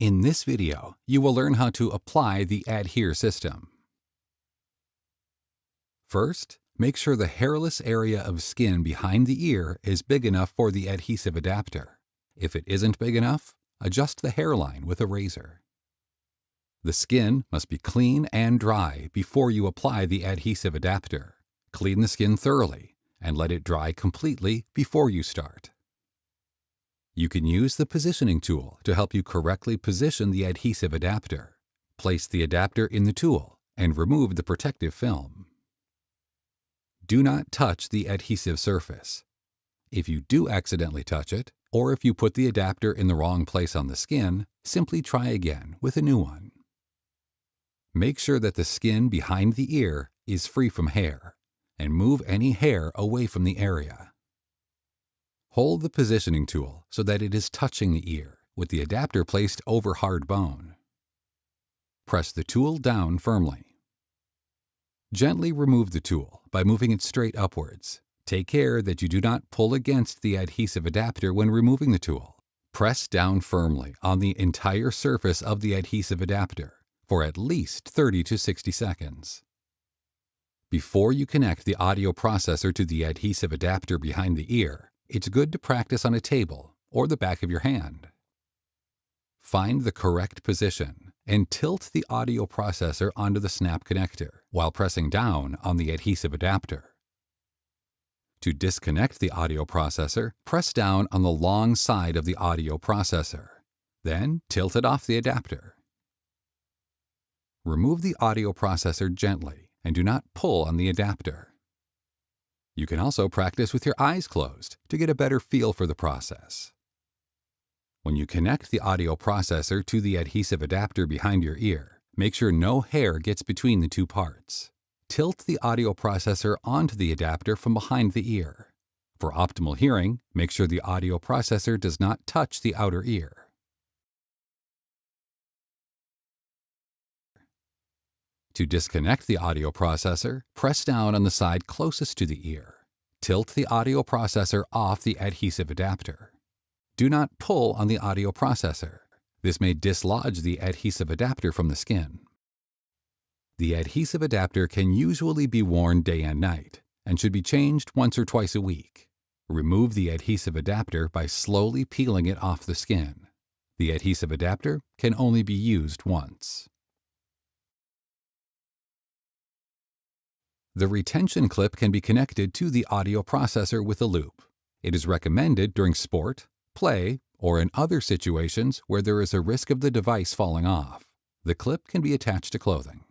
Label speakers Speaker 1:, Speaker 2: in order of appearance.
Speaker 1: In this video, you will learn how to apply the ADHEAR system. First, make sure the hairless area of skin behind the ear is big enough for the adhesive adapter. If it isn't big enough, adjust the hairline with a razor. The skin must be clean and dry before you apply the adhesive adapter. Clean the skin thoroughly and let it dry completely before you start. You can use the positioning tool to help you correctly position the adhesive adapter. Place the adapter in the tool and remove the protective film. Do not touch the adhesive surface. If you do accidentally touch it, or if you put the adapter in the wrong place on the skin, simply try again with a new one. Make sure that the skin behind the ear is free from hair, and move any hair away from the area. Hold the positioning tool so that it is touching the ear, with the adapter placed over hard bone. Press the tool down firmly. Gently remove the tool by moving it straight upwards. Take care that you do not pull against the adhesive adapter when removing the tool. Press down firmly on the entire surface of the adhesive adapter for at least 30 to 60 seconds. Before you connect the audio processor to the adhesive adapter behind the ear, it's good to practice on a table or the back of your hand. Find the correct position and tilt the audio processor onto the snap connector while pressing down on the adhesive adapter. To disconnect the audio processor, press down on the long side of the audio processor. Then tilt it off the adapter. Remove the audio processor gently and do not pull on the adapter. You can also practice with your eyes closed to get a better feel for the process. When you connect the audio processor to the adhesive adapter behind your ear, make sure no hair gets between the two parts. Tilt the audio processor onto the adapter from behind the ear. For optimal hearing, make sure the audio processor does not touch the outer ear. To disconnect the audio processor, press down on the side closest to the ear. Tilt the audio processor off the adhesive adapter. Do not pull on the audio processor. This may dislodge the adhesive adapter from the skin. The adhesive adapter can usually be worn day and night and should be changed once or twice a week. Remove the adhesive adapter by slowly peeling it off the skin. The adhesive adapter can only be used once. The retention clip can be connected to the audio processor with a loop. It is recommended during sport, play, or in other situations where there is a risk of the device falling off. The clip can be attached to clothing.